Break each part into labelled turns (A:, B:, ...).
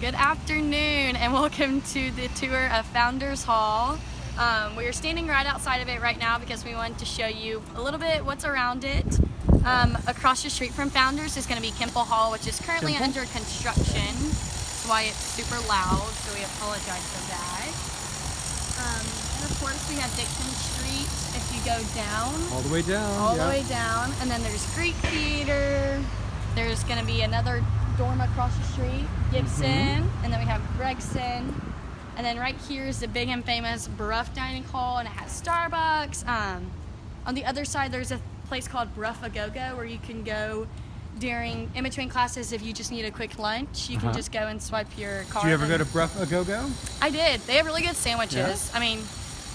A: Good afternoon and welcome to the tour of Founders Hall. Um, we are standing right outside of it right now because we wanted to show you a little bit what's around it. Um, across the street from Founders is going to be Kimpel Hall, which is currently
B: Kimpel?
A: under construction. That's why it's super loud, so we apologize for that. Um, and of course we have Dixon Street if you go down
B: All the way down.
A: all
B: yeah.
A: the way down. And then there's Greek Theater. There's going to be another dorm across the street, Gibson.
B: Mm-hmm.
A: And then we have Gregson. And then right here is the big and famous Brough Dining Hall, and it has Starbucks. Um, on the other side, there's a place called Brough A Go Go where you can go during in between classes if you just need a quick lunch. You can
B: Uh-huh.
A: just go and swipe your card.
B: Do you ever go to Brough a Go Go?
A: I did. They have really good sandwiches. I mean,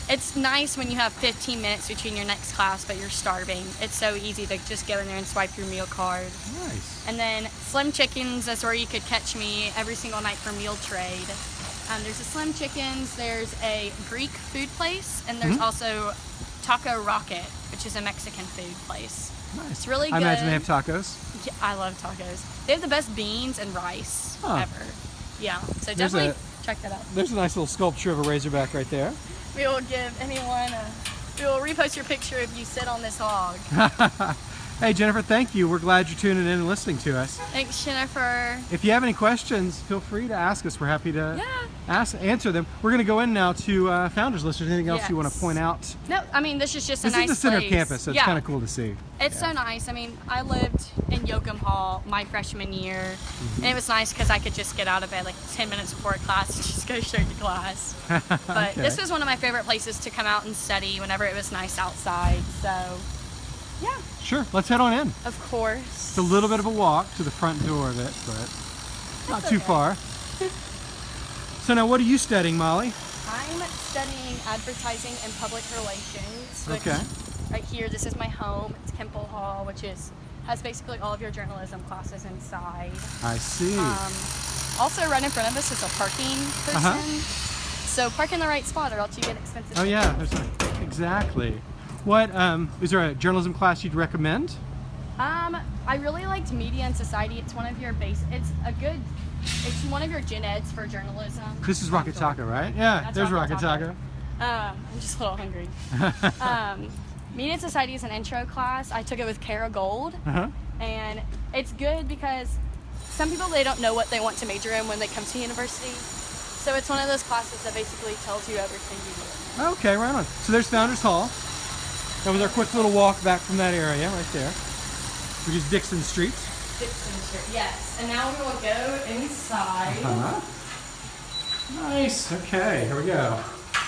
A: it's nice when you have 15 minutes between your next class, but you're starving. It's so easy to just go in there and swipe your meal card.
B: Nice.
A: And then Slim Chickens, that's where you could catch me every single night for meal trade. Um, there's a Slim Chickens, there's a Greek food place, and there's
B: Mhm.
A: also Taco Rocket, which is a Mexican food place.
B: Nice.
A: It's really
B: I imagine they have tacos.
A: Yeah, I love tacos. They have the best beans and rice
B: Huh.
A: ever. Yeah, so
B: There's
A: definitely
B: a-
A: check that out.
B: There's a nice little sculpture of a razorback right there.
A: We will give anyone a, we will repost your picture if you sit on this hog.
B: Hey Jennifer, thank you. We're glad you're tuning in and listening to us.
A: Thanks, Jennifer.
B: If you have any questions, feel free to ask us. We're happy to
A: Yeah.
B: ask answer them. We're going to go in now to uh, founders list. Is there anything else you want to point out?
A: No, I mean this is just a
B: This
A: nice
B: is the center
A: place.
B: of campus, so it's kind of cool to see.
A: It's so nice. I mean, I lived in Yoakum Hall my freshman year,
B: Mm-hmm.
A: and it was nice because I could just get out of bed like 10 minutes before class and just go straight to class. But
B: Okay.
A: this was one of my favorite places to come out and study whenever it was nice outside. So, yeah,
B: Sure, let's head on in.
A: of course.
B: It's a little bit of a walk to the front door of it, but not
A: That's
B: too far. So now what are you studying, Molly?
A: I'm studying advertising and public relations. Which
B: Okay.
A: Right here, this is my home. It's Kimpel Hall, which is has basically all of your journalism classes inside.
B: I see.
A: Um, also, right in front of us is a parking person.
B: Uh-huh.
A: So park in the right spot, or else you get expensive.
B: oh yeah, there's a, exactly. What um, is there a journalism class you'd recommend?
A: Um, I really liked Media and Society. It's one of your base. It's a good. It's one of your gen eds for journalism.
B: This is Rocket Taco, right? Yeah,
A: That's
B: there's
A: Rocket Taco. Um, I'm just a little hungry. um, Media and Society is an intro class. I took it with Kara Gold,
B: Uh-huh.
A: and it's good because some people they don't know what they want to major in when they come to university. So it's one of those classes that basically tells you everything you need.
B: Okay, right on. So there's Founders Hall. That was our quick little walk back from that area right there, which is Dixon Street.
A: Dixon Street, yes. And now we're gonna go inside.
B: Uh-huh. Nice. Okay, here we go.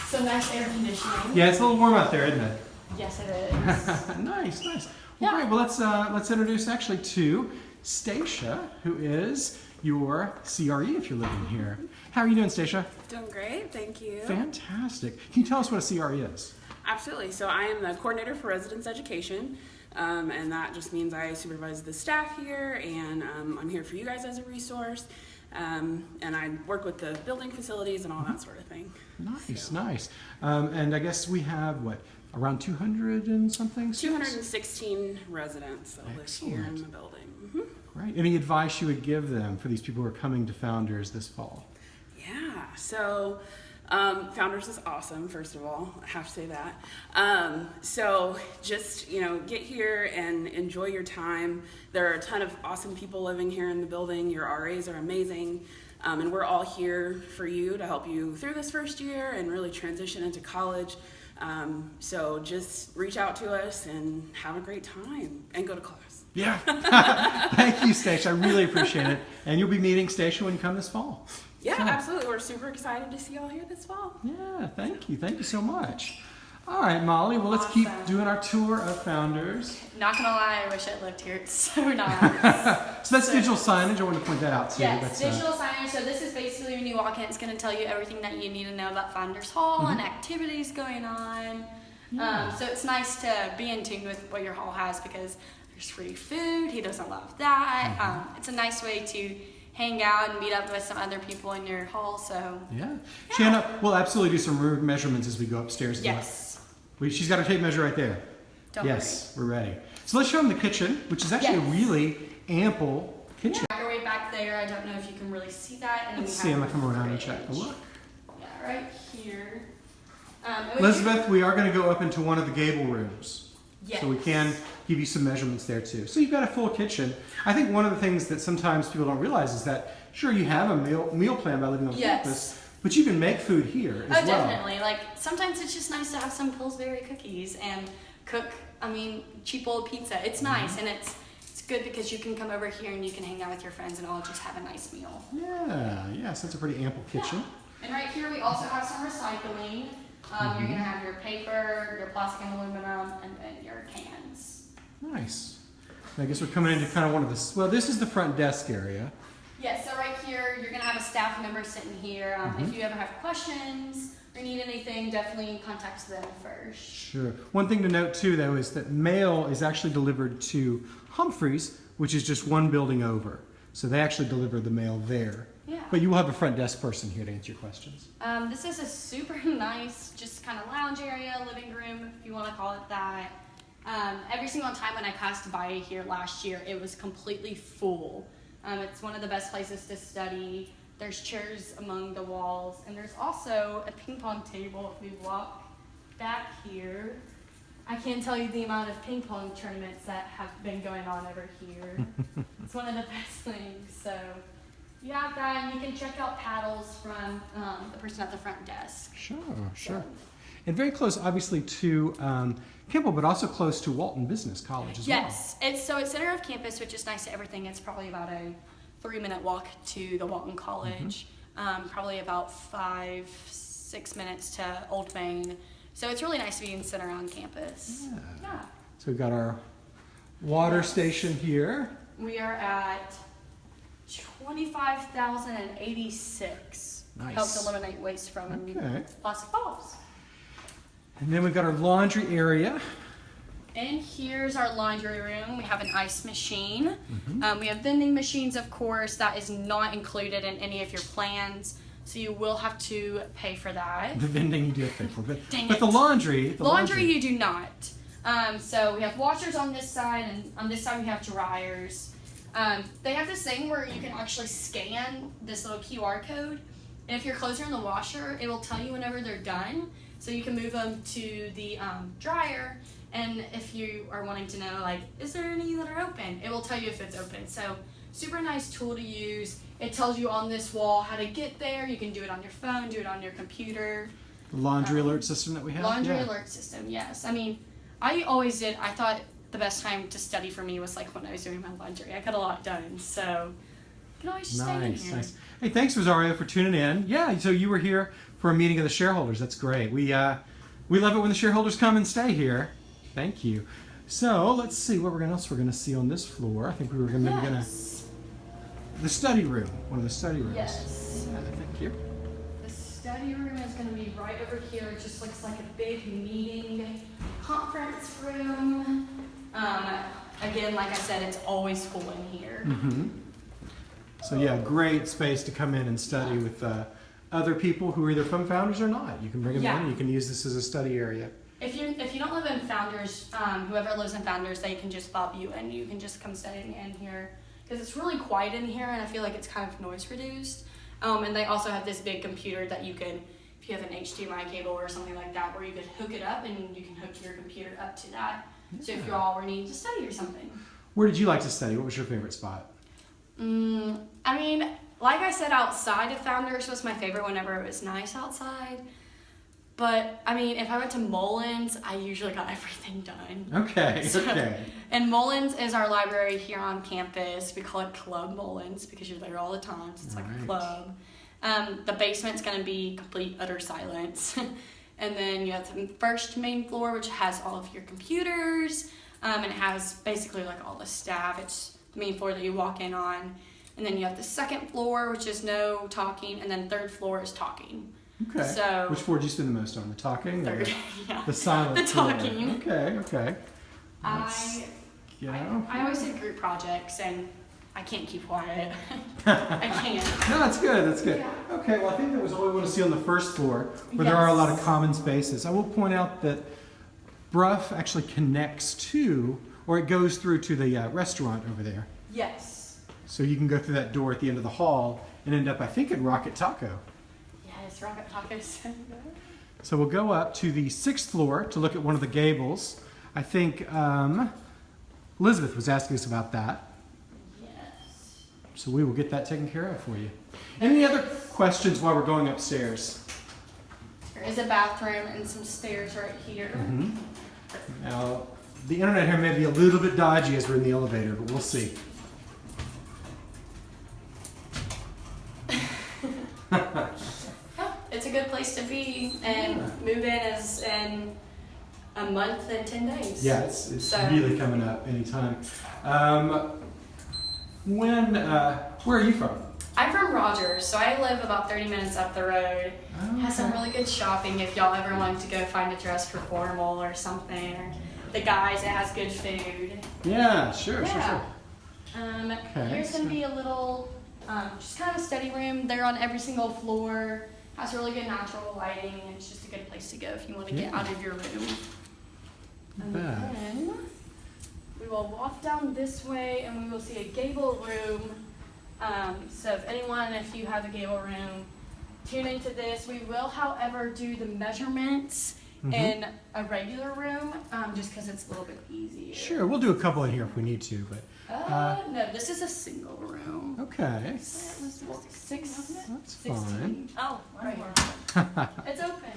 A: Some nice air conditioning.
B: Yeah, it's a little warm out there, isn't it?
A: Yes, it is.
B: nice, nice. Well,
A: Yeah.
B: great. Well, let's uh, let's introduce actually to Stacia, who is your CRE if you're living here. How are you doing, Stacia?
C: Doing great, thank you.
B: Fantastic. Can you tell us what a CRE is?
C: Absolutely. So I am the coordinator for residence education, um, and that just means I supervise the staff here, and um, I'm here for you guys as a resource. Um, and I work with the building facilities and all that sort of thing.
B: Nice, nice. Um, and I guess we have what around 200 and something. students?
C: 216 residents that live here in the building. hmm
B: Great. Any advice you would give them for these people who are coming to Founders this fall?
C: Yeah, so um, Founders is awesome, first of all. I have to say that. Um, so just, you know, get here and enjoy your time. There are a ton of awesome people living here in the building. Your RAs are amazing. Um, and we're all here for you to help you through this first year and really transition into college. Um, so just reach out to us and have a great time and go to class.
B: Yeah. Thank you, Stacia. I really appreciate it. And you'll be meeting Stacia when you come this fall.
C: Yeah,
B: Cool.
C: absolutely. We're super excited to see y'all here this fall.
B: Yeah, thank you. Thank you so much. All right, Molly. Well, let's keep doing our tour of Founders.
A: Not gonna lie, I wish I lived here. It's so nice.
B: So that's digital signage. I want to point that out too.
A: yes,
B: That's, uh,
A: digital signage. So this is basically when you walk in, it's gonna tell you everything that you need to know about Founders Hall and activities going on. Um, so it's nice to be in tune with what your hall has because there's free food. He doesn't love that. Um, it's a nice way to hang out and meet up with some other people in your hall. So
B: yeah. Shanna, we'll absolutely do some room measurements as we go upstairs.
A: yes,
B: We, she's got her tape measure right there.
A: don't
B: yes, we're ready. So let's show them the kitchen, which is actually
A: Yes.
B: a really ample kitchen.
A: worry. Microwave back there. I don't know if you can really see that. And
B: Let's see, I'm gonna come around and check the look.
A: Yeah, right here. Um,
B: Elizabeth, we are going to go up into one of the gable rooms.
A: Yes.
B: So we can give you some measurements there too. So you've got a full kitchen. I think one of the things that sometimes people don't realize is that sure you have a meal meal plan by living on
A: Yes.
B: campus, but you can make food here
A: Oh,
B: as well.
A: definitely. Like sometimes it's just nice to have some Pillsbury cookies and cook. I mean, cheap old pizza. It's
B: Mm-hmm.
A: nice and it's it's good because you can come over here and you can hang out with your friends and all just have a nice meal.
B: Yeah, yes, that's a pretty ample kitchen.
A: And right here we also have some recycling. Um, You're gonna have your paper, your plastic and aluminum, and then your cans.
B: Nice. I guess we're coming into kind of one of the well, this is the front desk area.
A: Yeah, so right here, you're gonna have a staff member sitting here. Um,
B: Mm-hmm.
A: If you ever have questions or need anything, definitely contact them first.
B: Sure. One thing to note too, though, is that mail is actually delivered to Humphreys, which is just one building over. So they actually deliver the mail there.
A: Yeah.
B: But you will have a front desk person here to answer your questions.
A: Um, this is a super nice, just kind of lounge area, living room, if you want to call it that. Um, every single time when I passed by here last year, it was completely full. Um, it's one of the best places to study. There's chairs among the walls, and there's also a ping pong table. If we walk back here, I can't tell you the amount of ping pong tournaments that have been going on over here. it's one of the best things. So you have that, and you can check out paddles from um, the person at the front desk.
B: Sure, sure.
A: So,
B: And very close, obviously, to um, Kimpel, but also close to Walton Business College as well.
A: yes, it's so it's center of campus, which is nice to everything. It's probably about a three-minute walk to the Walton College. Um, probably about five, six minutes to Old Main. So it's really nice to be in center on campus.
B: Yeah.
A: Yeah.
B: So we've got our water station here.
A: We are at 25,086.
B: Nice.
A: Helps eliminate waste from
B: Okay.
A: plastic bottles.
B: And then we've got our laundry area.
A: And here's our laundry room. We have an ice machine.
B: Mm-hmm.
A: Um, we have vending machines, of course. That is not included in any of your plans, so you will have to pay for that.
B: The vending you do have to pay for, but,
A: Dang
B: but the laundry, the
A: laundry, you do not. Um, so we have washers on this side, and on this side we have dryers. Um, they have this thing where you can actually scan this little QR code, and if your clothes are in the washer, it will tell you whenever they're done. So you can move them to the um, dryer, and if you are wanting to know, like, is there any that are open? It will tell you if it's open. So super nice tool to use. It tells you on this wall how to get there. You can do it on your phone, do it on your computer.
B: the laundry
A: Um,
B: alert system that we have.
A: Laundry
B: yeah.
A: alert system, yes. I mean, I always did. I thought the best time to study for me was like when I was doing my laundry. I got a lot done, so you can always just stay in
B: Nice,
A: here.
B: nice. Hey, thanks, Rosario, for tuning in. Yeah, so you were here for a meeting of the shareholders. That's great. We uh, we love it when the shareholders come and stay here. Thank you. So let's see what we're gonna, else we're going to see on this floor. I think we were gonna, maybe gonna the study room, one of the study rooms.
A: Yes.
B: Thank you.
A: The study room is going to be right over here. It just looks like a big meeting conference room. Um, again, like I said, it's always full in here.
B: hmm So yeah, great space to come in and study with uh, other people who are either from Founders or not. You can bring them
A: Yeah.
B: in. You can use this as a study area.
A: If you if you don't live in Founders, um, whoever lives in Founders, they can just fob you in. You can just come study in here because it's really quiet in here, and I feel like it's kind of noise reduced. Um, and they also have this big computer that you can, if you have an HDMI cable or something like that, where you could hook it up and you can hook your computer up to that. So if you all were needing to study or something.
B: Where did you like to study? What was your favorite spot?
A: Mm, I mean, like I said, outside of Founders was my favorite whenever it was nice outside. But I mean, if I went to Mullins, I usually got everything done.
B: Okay,
A: So-
B: okay.
A: And Mullins is our library here on campus. We call it Club Mullins because you're there all the time. So it's like
B: Right.
A: a club. Um, the basement's going to be complete utter silence. and then you have the first main floor, which has all of your computers. Um, and it has basically like all the staff. It's the main floor that you walk in on. And then you have the second floor, which is no talking. And then third floor is talking.
B: Okay.
A: So-
B: Which floor did you spend the most on? The talking? or
A: Third, yeah.
B: The silent
A: The
B: floor?
A: talking.
B: Okay, okay. Let's-
A: I
B: You
A: I. I always did group projects and I can't keep quiet. I can't.
B: No, that's good, that's good.
A: Yeah.
B: Okay, well, I think that was all we want to see on the first floor, where there are a lot of common spaces. I will point out that Brough actually connects to, or it goes through to the uh, restaurant over there.
A: Yes.
B: So you can go through that door at the end of the hall and end up, I think, in Rocket Taco.
A: Yes, Rocket Tacos.
B: So we'll go up to the sixth floor to look at one of the gables. I think um, Elizabeth was asking us about that. So we will get that taken care of for you. Any other questions while we're going upstairs?
A: There is a bathroom and some stairs right here.
B: Mhm. Now, the internet here may be a little bit dodgy as we're in the elevator, but we'll see.
A: It's a good place to be and move in as in a month and ten days.
B: Yeah, it's, it's
A: So-
B: really coming up anytime. Um, when, uh, where are you from?
A: I'm from Rogers, so I live about 30 minutes up the road. Has some really good shopping if y'all ever want to go find a dress for formal or something. Or the guys, it has good food.
B: Yeah, sure, sure,
A: Yeah.
B: sure.
A: Um,
B: Okay,
A: here's gonna be a little, um, just kind of a study room. They're on every single floor. Has really good natural lighting. and It's just a good place to go if you want to get out of your room. And then we will walk down this way and we will see a gable room. Um, so if anyone, if you have a gable room, tune into this. We will, however, do the measurements
B: Mhm.
A: in a regular room, um, just because it's a little bit easier.
B: Sure, we'll do a couple in here if we need to, but
A: Uh, no, this is a single room.
B: okay.
A: Six, six,
B: That's
A: 16.
B: fine.
A: Oh, right. it's open.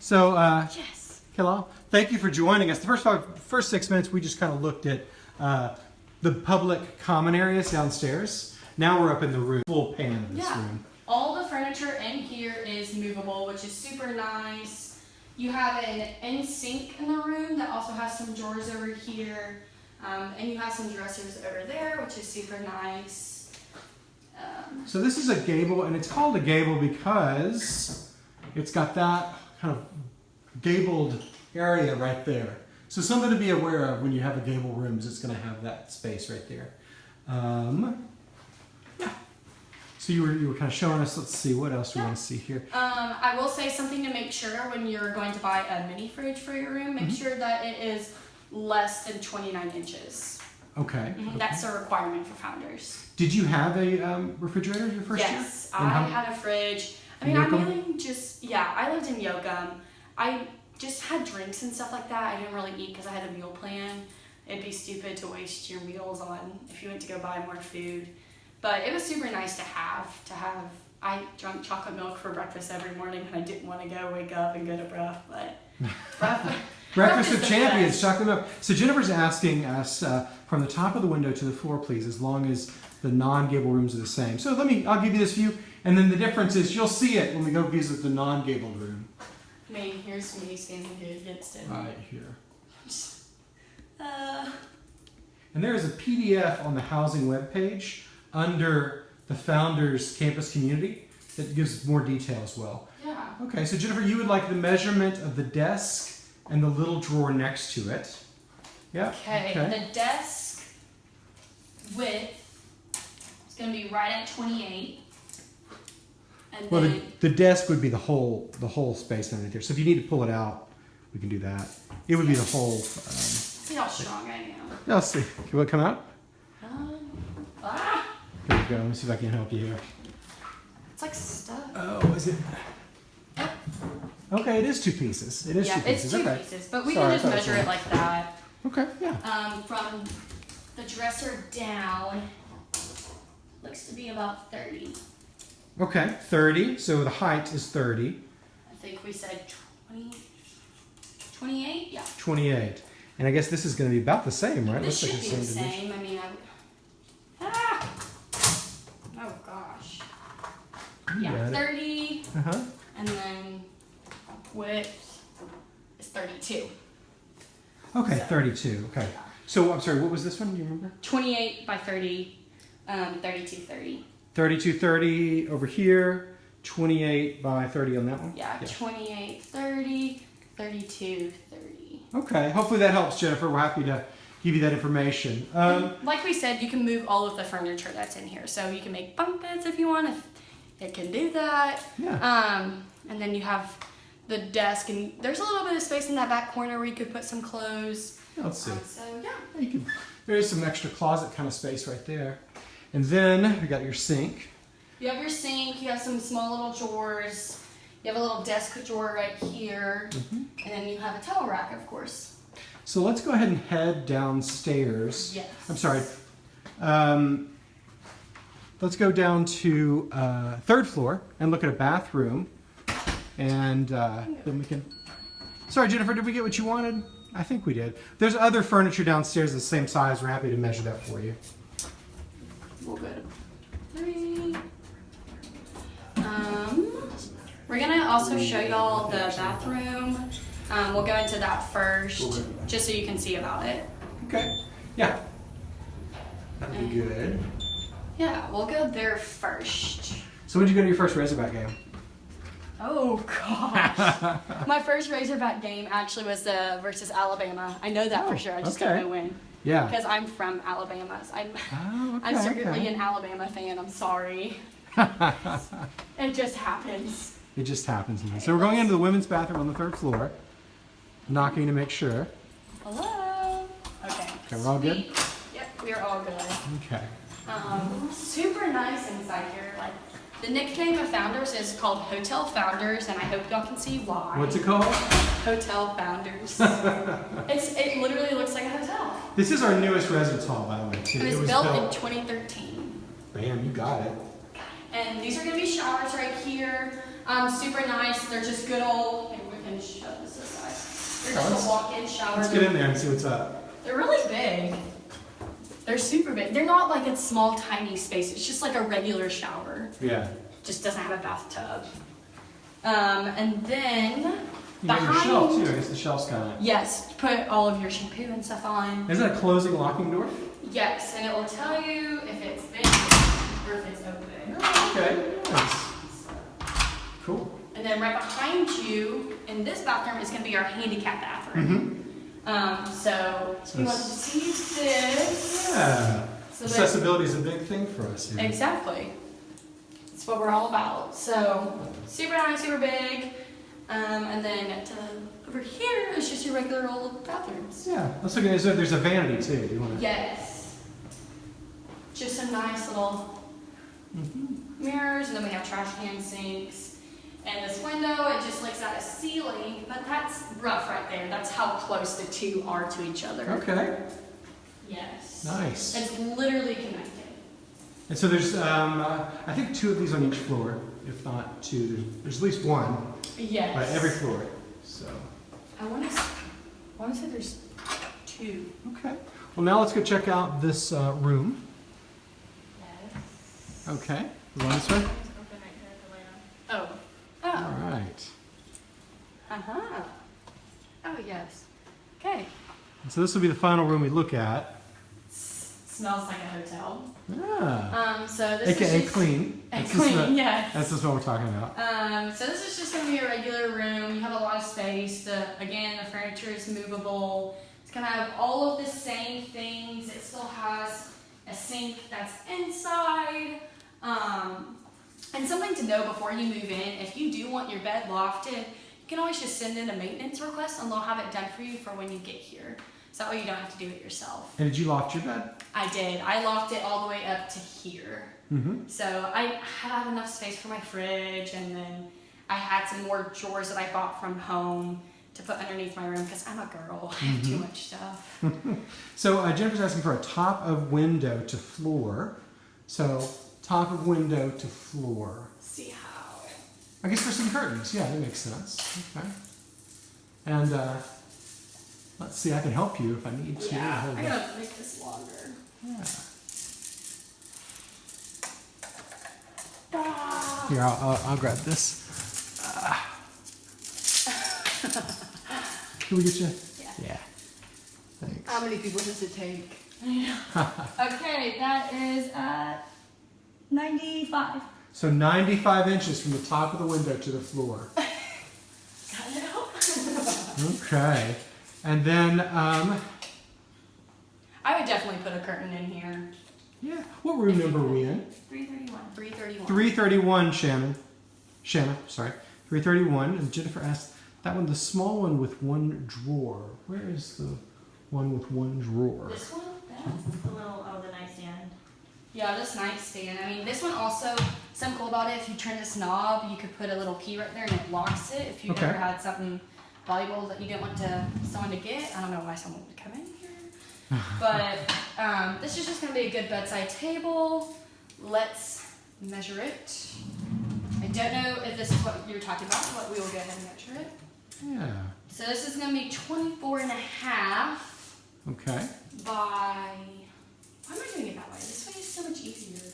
B: So, uh,
A: Yes.
B: Hello. Thank you for joining us. The first five, first six minutes, we just kind of looked at uh, the public common areas downstairs. Now we're up in the room, full pan of this
A: Yeah.
B: room.
A: All the furniture in here is movable, which is super nice. You have an in sink in the room that also has some drawers over here, um, and you have some dressers over there, which is super nice. Um,
B: So this is a gable, and it's called a gable because it's got that kind of gabled area right there. So something to be aware of when you have a gable room is it's going to have that space right there. Um, yeah. So you were you were kind of showing us. Let's see what else we want to see here.
A: Um, I will say something to make sure when you're going to buy a mini fridge for your room, make
B: Mhm.
A: sure that it is less than 29 inches.
B: Okay.
A: Mhm,
B: okay.
A: That's a requirement for founders.
B: Did you have a um, refrigerator your first year?
A: yes, I had a fridge. I mean, I
B: Yoakum?
A: really just, yeah, I lived in Yoakum. I just had drinks and stuff like that. I didn't really eat because I had a meal plan. It'd be stupid to waste your meals on if you went to go buy more food. But it was super nice to have, to have. I drank chocolate milk for breakfast every morning and I didn't want to go wake up and go to breath, but
B: Breakfast of Champions, chocolate milk. So Jennifer's asking us uh, from the top of the window to the floor, please, as long as the non-gable rooms are the same. So let me, I'll give you this view, and then the difference is you'll see it when we go visit the non-gable room.
A: Mean, here's me standing here against it.
B: Right here.
A: Uh,
B: And there is a PDF on the housing webpage under the Founders Campus Community that gives more detail as well.
A: yeah.
B: Okay, so Jennifer, you would like the measurement of the desk and the little drawer next to it. Yeah.
A: Okay, the desk width is going to be right at 28. And
B: Well, the, the desk would be the whole the whole space underneath there. So if you need to pull it out, we can do that. It would be the whole. Um,
A: see how strong I am.
B: yeah, let's see. Can it come out?
A: Um, ah,
B: There we go. Let me see if I can help you here.
A: it's like stuff.
B: Oh, is it? Okay, it is two pieces. It is
A: yeah,
B: two
A: it's
B: pieces.
A: two
B: okay.
A: pieces, but we
B: Sorry,
A: can just measure it like that.
B: Okay, yeah.
A: Um, from the dresser down, looks to be about 30.
B: Okay, 30. So the height is 30.
A: I think we said 20, 28? Yeah.
B: 28. And I guess this is going to be about the same, right?
A: This
B: Looks
A: should
B: like
A: be the same. I mean, I. Ah! Oh gosh.
B: You
A: Yeah, 30,
B: Uh-huh.
A: and then width is 32.
B: Okay,
A: So-
B: 32. Okay. So I'm sorry, what was this one? Do you remember?
A: 28 by 30, um, 32, 30.
B: 32, 30 over here. 28 by 30 on that one.
A: Yeah, 28, 30, 32, 30.
B: Okay, hopefully that helps, Jennifer. We're happy to give you that information. Um,
A: like we said, you can move all of the furniture that's in here. So you can make bunk beds if you want, if it can do that.
B: yeah.
A: Um, and then you have the desk, and there's a little bit of space in that back corner where you could put some clothes.
B: Let's see.
A: Um, so yeah,
B: You can, there is some extra closet kind of space right there. And then you got your sink.
A: You have your sink, you have some small little drawers, you have a little desk drawer right here,
B: Mm-hmm.
A: and then you have a towel rack, of course.
B: So let's go ahead and head downstairs.
A: Yes.
B: I'm sorry. Um, let's go down to uh, third floor and look at a bathroom, and uh, then we can. Sorry, Jennifer. Did we get what you wanted? I think we did. There's other furniture downstairs the same size. We're happy to measure that for you.
A: We'll go to three. Um, we're gonna also show y'all the bathroom. Um, we'll go into that first, just so you can see about it.
B: Okay. Yeah. That'd be good.
A: Yeah, we'll go there first.
B: So when did you go to your first Razorback game?
A: Oh gosh. My first Razorback game actually was uh, versus Alabama. I know that
B: Oh,
A: for sure. I just
B: okay.
A: don't know when
B: Yeah.
A: because I'm from Alabama. So I'm
B: Oh, okay.
A: I'm secretly
B: okay.
A: an Alabama fan. I'm sorry. It just happens.
B: It just happens. man. So we're going into the women's bathroom on the third floor, knocking to make sure.
A: Hello. Okay.
B: Okay, we're all good?
A: Yep, we're all good.
B: Okay.
A: Um, super nice inside here. Like the nickname of Founders is called Hotel Founders, and I hope y'all can see why.
B: What's it called?
A: Hotel Founders. it's it literally looks like a hotel.
B: This is our newest residence hall, by the way, too.
A: It was, built, in 2013.
B: Bam, you got it.
A: And these are gonna be showers right here. Um, super nice. They're just good old. Maybe we can shove this aside. They're just a walk-in shower.
B: Let's get in there and see what's up.
A: They're really big. They're super big. They're not like a small, tiny space. It's just like a regular shower.
B: Yeah.
A: Just doesn't have a bathtub. Um, and then
B: You got your shelf, too. I guess the shelf's kind of.
A: yes, put all of your shampoo and stuff on.
B: Is that a closing locking door?
A: Yes, and it will tell you if it's big or if it's open.
B: Okay. Nice. Cool.
A: And then right behind you in this bathroom is going to be our handicap bathroom.
B: Mm-hmm.
A: Um, so you want to
B: it's-
A: see this,
B: Yeah.
A: so
B: Accessibility is a big thing for us here.
A: exactly. That's what we're all about. So super nice, super big. Um, and then to, over here is just your regular old bathrooms.
B: Yeah. Let's look at. There's a vanity, too. Do you want to?
A: Yes. Just some nice little mirrors, and then we have trash can sinks. And this window, it just looks at a ceiling, but that's rough right there. That's how close the two are to each other.
B: Okay.
A: Yes.
B: Nice.
A: It's literally connected.
B: And so there's, um, uh, I think, two of these on each floor, if not two. There's, there's at least one
A: Yes.
B: by every floor. So,
A: I want to. I want to say there's two.
B: okay. Well, now let's go check out this uh, room.
A: Yes.
B: Okay. You want this way?
A: Oh.
B: All
A: Oh.
B: right.
A: Uh huh. Oh yes. Okay.
B: And so this will be the final room we look at.
A: smells like a hotel.
B: Ah.
A: Um. So this
B: AKA
A: is just,
B: clean.
A: And
B: That's just
A: clean.
B: the-
A: yes.
B: That's just what we're talking about.
A: Um, so this is just gonna be a regular room. You have a lot of space. The, again, the furniture is movable. It's gonna have all of the same things. It still has a sink that's inside. Um, and something to know before you move in, if you do want your bed lofted, you can always just send in a maintenance request and they'll have it done for you for when you get here. So that way you don't have to do it yourself.
B: And did you loft your bed?
A: I did. I locked it all the way up to here.
B: Mm-hmm.
A: So I have enough space for my fridge, and then I had some more drawers that I bought from home to put underneath my room because I'm a girl. I have too
B: Mhm.
A: much stuff.
B: So uh, Jennifer's asking for a top of window to floor. So top of window to floor.
A: See how?
B: I guess for some curtains. Yeah, that makes sense. Okay. And uh, let's see, I can help you if I need to.
A: Yeah,
B: Hold
A: I gotta make this longer.
B: Yeah.
A: Ah.
B: Here, I'll, I'll, I'll grab this. Ah. Can we get you?
A: Yeah.
B: Yeah. Thanks.
D: How many people does it take?
A: Okay, that is at 95.
B: So 95 inches from the top of the window to the floor.
A: Got it out?
B: Okay. And then, um,
A: I would definitely put a curtain in here.
B: yeah, what room number are we in?
A: 331. 331.
B: 331, Shannon. Shanna, sorry. 331. And Jennifer asked, that one, the small one with one drawer. Where is the one with one drawer?
A: This one? That?
E: The little, the nightstand.
A: Yeah, this nightstand. I mean, this one also, something cool about it, if you turn this knob, you could put a little key right there and it locks it. If you
B: Okay.
A: ever had something valuable that you didn't want to someone to get, I don't know why someone would come in here. But um, this is just going to be a good bedside table. Let's measure it. I don't know if this is what you're talking about, but we will go ahead and measure it.
B: Yeah.
A: So this is going to be 24 and a half
B: Okay.
A: by. Why am I doing it that way? This way is so much easier.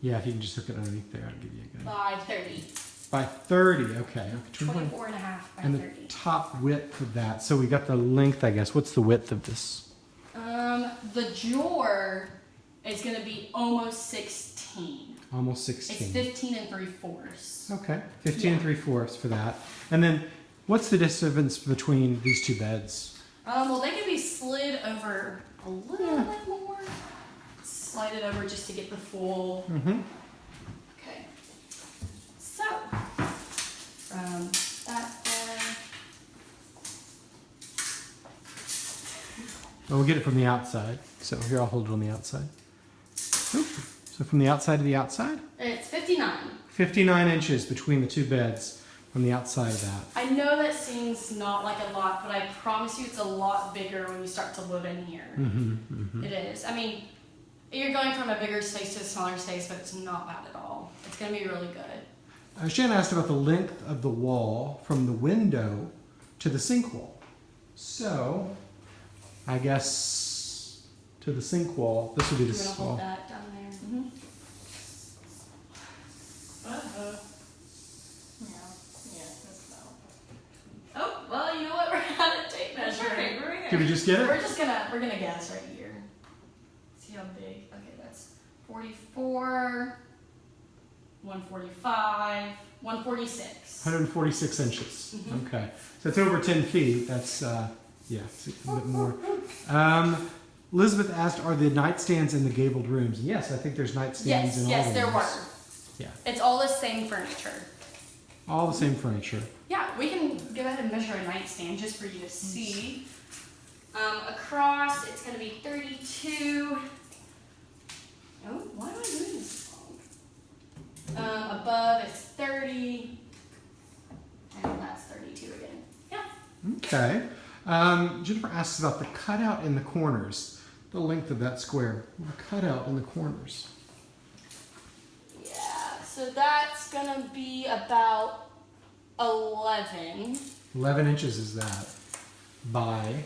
B: Yeah, if you can just hook it underneath there, I'll give you a good.
A: By 30.
B: By 30, okay. okay. 21.
A: 24 and a half by
B: And the top width of that. So we got the length, I guess. What's the width of this?
A: Um, the drawer is going to be almost 16.
B: Almost 16.
A: It's
B: 16.
A: 15 and 3 fourths.
B: Okay, 15 and 3 fourths for that. And then what's the distance between these two beds?
A: Um, well, they can be slid over a little bit more. Slide it over just to get the full.
B: Mm-hmm.
A: Okay. So, from that there.
B: Well, we'll get it from the outside. So here, I'll hold it on the outside. Oop. So from the outside to the outside,
A: It's 59.
B: 59 inches between the two beds from the outside of that.
A: I know that seems not like a lot, but I promise you it's a lot bigger when you start to live in here.
B: Mm-hmm, mm-hmm.
A: It is. I mean, you're going from a bigger space to a smaller space, but it's not bad at all. It's going to be really good.
B: Uh, Shannon asked about the length of the wall from the window to the sink wall. So, I guess to the sink wall, this would be the sink wall.
A: hold that down there.
D: Uh-huh. Yeah, yeah, that's about.
A: Oh, well, you know what? We're out of tape
D: That's
A: measure.
D: right, we're
B: Did we just get it?
A: We're just gonna we're gonna guess right here. 144, 145, 146.
B: 146 inches.
A: Mm -hmm.
B: Okay. So it's over 10 feet. That's, uh, yeah, a bit more. Um, Elizabeth asked, are the nightstands in the gabled rooms? Yes, I think there's nightstands
A: yes,
B: in all
A: Yes,
B: the
A: there were.
B: Yeah.
A: It's all the same furniture.
B: All the same furniture.
A: Yeah, we can go ahead and measure a nightstand just for you to see. Um, across, it's going to be 32 Oh, why am I doing this wrong? Um, above, it's 30. And that's 32 again. Yeah.
B: Okay. Um, Jennifer asks about the cutout in the corners. The length of that square. The cutout in the corners.
A: Yeah, so that's gonna be about 11.
B: 11 inches is that. By.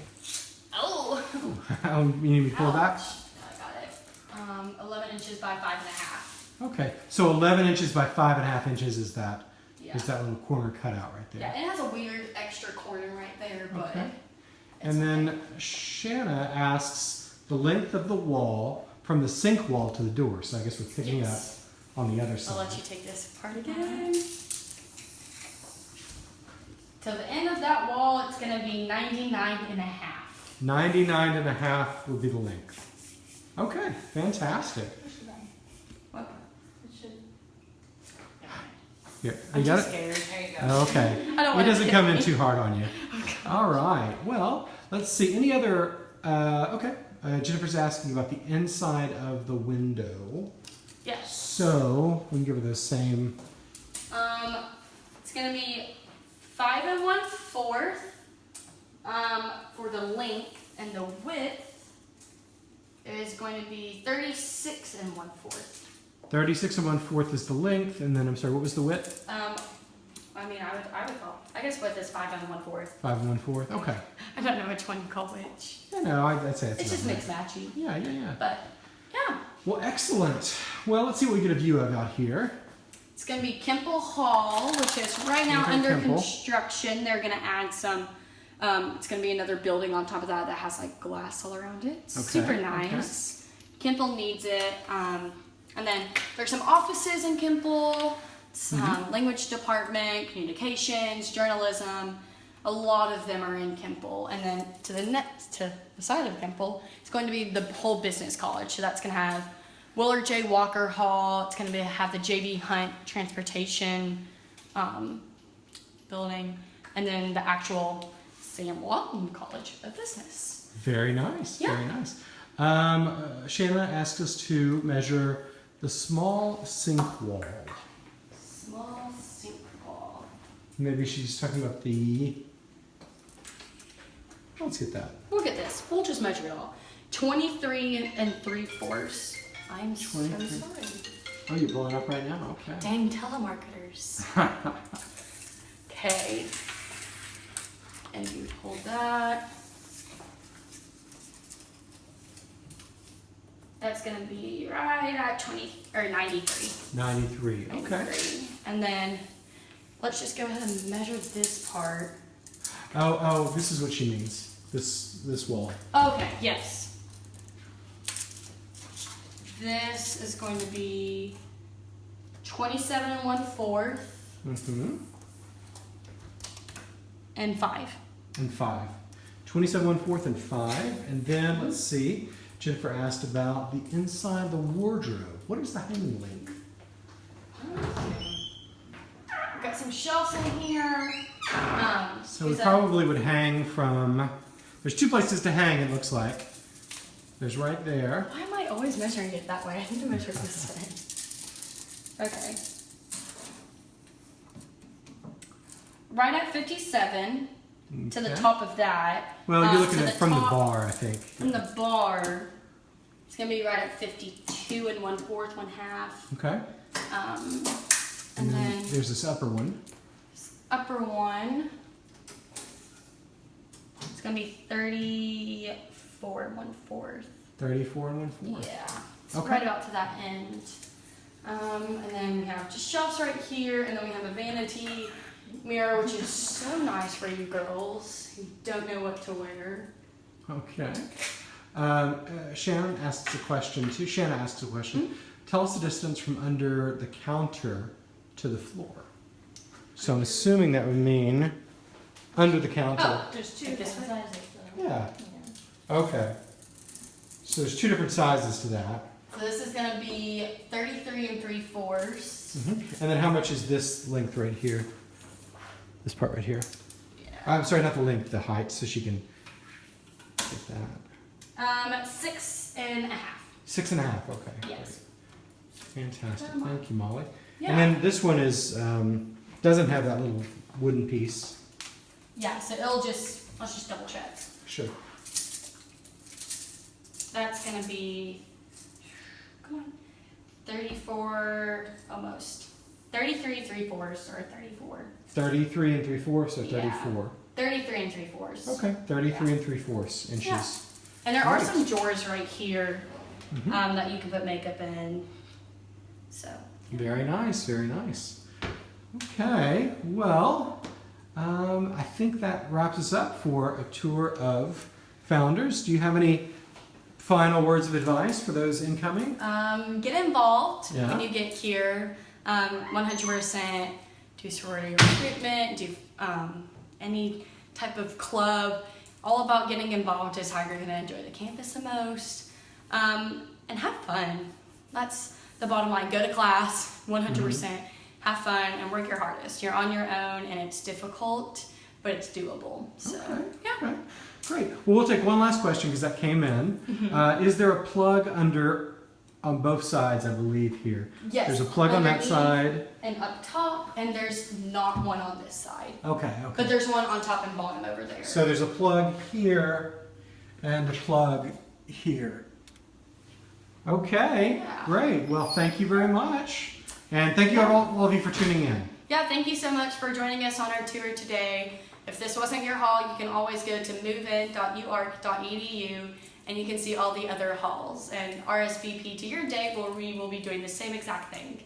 A: Oh!
B: How you need me to pull back?
A: Ouch. It. 11 inches by 5.5.
B: Okay. So 11 inches by five and a half inches is that.
A: Yeah.
B: Is that little corner cutout right there?
A: Yeah, it has a weird extra corner right there, but.
B: Okay. And then Shanna asks the length of the wall from the sink wall to the door. So I guess we're picking
A: Yes.
B: up on the other side.
A: I'll let you take this apart again. To the end of that wall, it's gonna be 99 and a half.
B: 99 and a half would be the length. Okay, fantastic.
A: What?
D: It should.
B: Here,
A: I'm
B: got it?
A: scared.
D: There you go.
B: Okay. It doesn't come in
A: me.
B: too hard on you. All right. Well, let's see. Any other? Uh, okay. Uh, Jennifer's asking about the inside of the window.
A: Yes.
B: So we can give her the same.
A: Um, it's gonna be five and one fourth. Um, for the length and the width is going to be 36 and one fourth.
B: 36 and one fourth is the length, and then I'm sorry, what was the width?
A: Um, I mean, I would, I would call. I guess width is five and one fourth.
B: Five and one fourth. Okay.
A: I don't know which one you call which.
B: Yeah, no, I'd, I'd say it's.
A: It's just
B: not
A: mixed matchy.
B: Yeah, yeah, yeah.
A: But yeah,
B: Well, excellent. Well, let's see what we get a view of out here.
A: it's gonna be Kimpel Hall, which is right now
B: Okay,
A: under
B: Kimpel.
A: construction. They're gonna add some. Um, it's gonna be another building on top of that that has like glass all around it. Okay. Super
B: okay.
A: nice. Kimpel needs it. Um, and then there's some offices in Kimpel, some
B: Mm-hmm.
A: language department, communications, journalism. A lot of them are in Kimpel, and then to the next to the side of Kimpel, it's going to be the whole business college. So that's going to have Willard J. Walker Hall. It's going to be, have the J.B. Hunt Transportation um, building, and then the actual Sam Walton College of Business.
B: Very nice.
A: Yeah.
B: Very nice. Um, uh, Shanna asked us to measure the small sink wall.
A: Small sink wall.
B: Maybe she's talking about the. Let's get that.
A: Look at this. We'll just measure it all. 23 and 3 fourths. I'm so
B: 23.
A: sorry.
B: Oh, you're blowing up right now? Okay.
A: Dang telemarketers. Okay. And you hold that. That's gonna be right at 20 or 93.
B: 93. Okay.
A: 93. And then let's just go ahead and measure this part.
B: Oh, oh, this is what she means. This this wall.
A: Okay, yes. This is going to be 27 and 1 fourth
B: Mm-hmm.
A: and 5.
B: And five. 27 one fourth and five. And then let's see. Jennifer asked about the inside of the wardrobe. What is the hanging length?
A: We've got some shelves in here. Um,
B: So we probably would hang from. There's two places to hang. It looks like. There's right there.
A: Why am I always measuring it that way? I need to measure it this way. Okay. Right at 57 to the top of that.
B: Well, you're
A: Um,
B: looking at from the bar, I think.
A: From the bar, it's gonna be right at 52 and one fourth, one half.
B: Okay.
A: Um, and then
B: there's this upper one.
A: upper one, it's gonna be 34 and one fourth.
B: 34 and one fourth.
A: Yeah, it's
B: Okay.
A: right about to that end. Um, and then we have just shelves right here, and then we have a vanity mirror, which is so nice for you girls who don't know what to wear.
B: Okay. Um, uh, Shannon asks a question too. Shanna asks a question.
A: Hmm?
B: Tell us the distance from under the counter to the floor. So I'm assuming that would mean under the counter.
A: Oh,
D: There's two different sizes though.
B: Yeah.
D: Yeah.
B: Okay. So there's two different sizes to that.
A: So this is gonna be 33 and three fourths.
B: And then how much is this length right here? This part right here.
A: Yeah.
B: I'm sorry, not the length, the height, so she can get that.
A: Um, six and a half.
B: Six and a half. Okay.
A: Yes.
B: great. Fantastic. Thank you, Molly.
A: Yeah.
B: And then this one is um, doesn't have that little wooden piece.
A: yeah. So it'll just let's just double check.
B: Sure.
A: That's gonna be come on, 34 almost. 33 three fourths or 34.
B: Thirty-three and three fourths, or
A: Yeah.
B: thirty-four.
A: 33 and three fourths.
B: Okay. Thirty-three and three fourths inches.
A: Yeah. And there are some drawers right here
B: Mhm.
A: um, that you can put makeup in. So
B: Very nice. Very nice. Okay. Well, um, I think that wraps us up for a tour of Founders. Do you have any final words of advice for those incoming?
A: um, get involved
B: Yeah.
A: when you get here. Um, 100% do sorority recruitment, do um, any type of club. All about getting involved is how you're going to enjoy the campus the most. Um, and have fun. That's the bottom line. Go to class, 100%. Have fun and work your hardest. You're on your own and it's difficult, but it's doable. So,
B: Okay.
A: yeah.
B: Great. Well, we'll take one last question because that came in.
A: Mm-hmm.
B: Uh, is there a plug under on both sides? I believe here.
A: Yes.
B: There's a plug on that side.
A: And up top, and there's not one on this side.
B: Okay. Okay.
A: But there's one on top and bottom over there.
B: So there's a plug here and a plug here. Okay,
A: Yeah.
B: great. Well, thank you very much. And thank you all, all of you for tuning in.
A: yeah, thank you so much for joining us on our tour today. If this wasn't your hall, you can always go to movein.uark.edu and you can see all the other halls and RSVP to your day where we will be doing the same exact thing.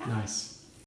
A: Yeah.
B: Nice.